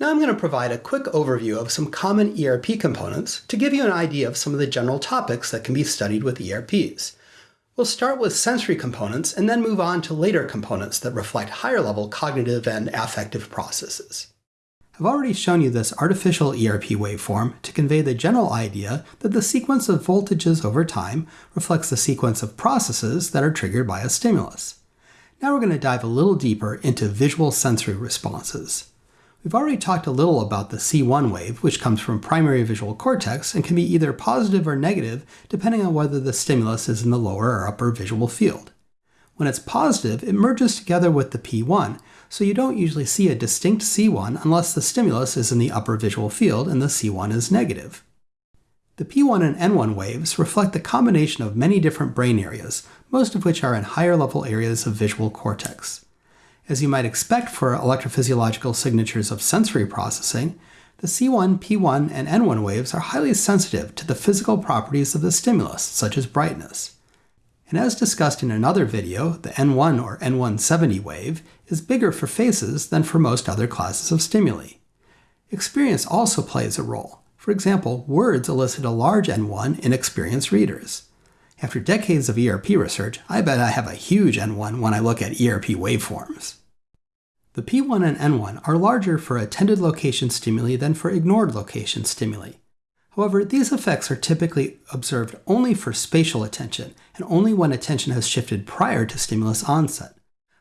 Now I'm going to provide a quick overview of some common ERP components to give you an idea of some of the general topics that can be studied with ERPs. We'll start with sensory components and then move on to later components that reflect higher level cognitive and affective processes. I've already shown you this artificial ERP waveform to convey the general idea that the sequence of voltages over time reflects the sequence of processes that are triggered by a stimulus. Now we're going to dive a little deeper into visual sensory responses. We've already talked a little about the C1 wave, which comes from primary visual cortex and can be either positive or negative depending on whether the stimulus is in the lower or upper visual field. When it's positive, it merges together with the P1, so you don't usually see a distinct C1 unless the stimulus is in the upper visual field and the C1 is negative. The P1 and N1 waves reflect the combination of many different brain areas, most of which are in higher level areas of visual cortex. As you might expect for electrophysiological signatures of sensory processing, the C1, P1, and N1 waves are highly sensitive to the physical properties of the stimulus, such as brightness. And as discussed in another video, the N1 or N170 wave is bigger for faces than for most other classes of stimuli. Experience also plays a role. For example, words elicit a large N1 in experienced readers. After decades of ERP research, I bet I have a huge N1 when I look at ERP waveforms. The P1 and N1 are larger for attended location stimuli than for ignored location stimuli. However, these effects are typically observed only for spatial attention and only when attention has shifted prior to stimulus onset.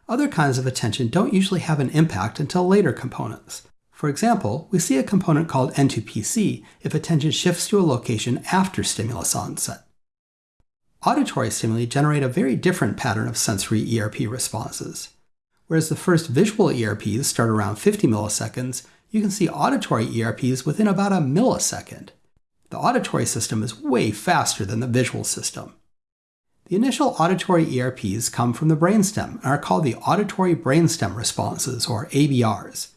Other kinds of attention don't usually have an impact until later components. For example, we see a component called N2PC if attention shifts to a location after stimulus onset. Auditory stimuli generate a very different pattern of sensory ERP responses. Whereas the first visual ERPs start around 50 milliseconds, you can see auditory ERPs within about a millisecond. The auditory system is way faster than the visual system. The initial auditory ERPs come from the brainstem and are called the auditory brainstem responses, or ABRs.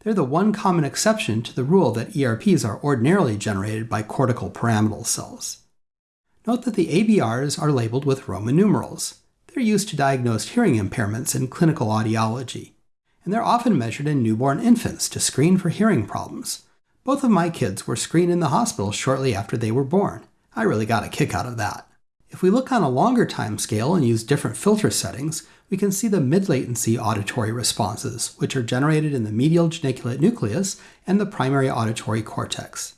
They're the one common exception to the rule that ERPs are ordinarily generated by cortical pyramidal cells. Note that the ABRs are labeled with Roman numerals. They're used to diagnose hearing impairments in clinical audiology, and they're often measured in newborn infants to screen for hearing problems. Both of my kids were screened in the hospital shortly after they were born. I really got a kick out of that. If we look on a longer time scale and use different filter settings, we can see the mid-latency auditory responses, which are generated in the medial geniculate nucleus and the primary auditory cortex.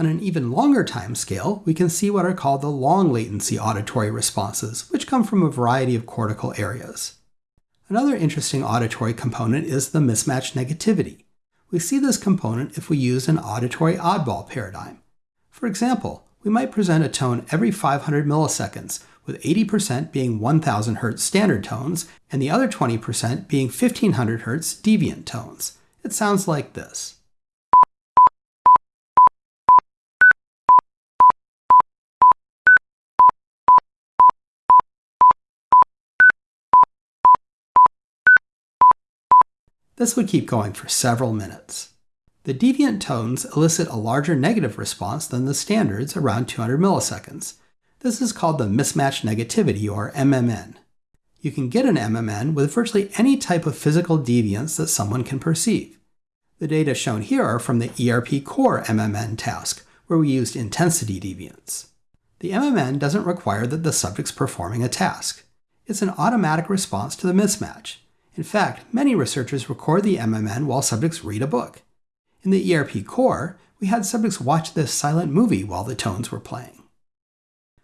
On an even longer time scale, we can see what are called the long latency auditory responses, which come from a variety of cortical areas. Another interesting auditory component is the mismatch negativity. We see this component if we use an auditory oddball paradigm. For example, we might present a tone every 500 milliseconds, with 80% being 1000 Hz standard tones and the other 20% being 1500 Hz deviant tones. It sounds like this. This would keep going for several minutes. The deviant tones elicit a larger negative response than the standards around 200 milliseconds. This is called the mismatch negativity, or MMN. You can get an MMN with virtually any type of physical deviance that someone can perceive. The data shown here are from the ERP Core MMN task, where we used intensity deviance. The MMN doesn't require that the subject's performing a task. It's an automatic response to the mismatch. In fact, many researchers record the MMN while subjects read a book. In the ERP core, we had subjects watch this silent movie while the tones were playing.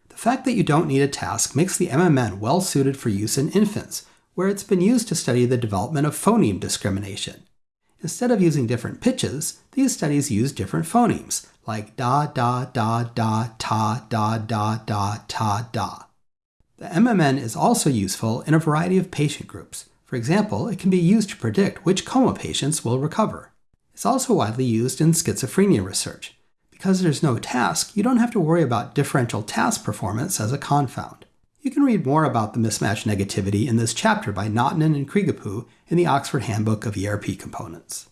The fact that you don't need a task makes the MMN well suited for use in infants, where it's been used to study the development of phoneme discrimination. Instead of using different pitches, these studies use different phonemes, like da da da da ta da da da ta da. The MMN is also useful in a variety of patient groups, for example, it can be used to predict which coma patients will recover. It's also widely used in schizophrenia research. Because there's no task, you don't have to worry about differential task performance as a confound. You can read more about the mismatch negativity in this chapter by Näätänen and Kreegipuu in the Oxford Handbook of ERP Components.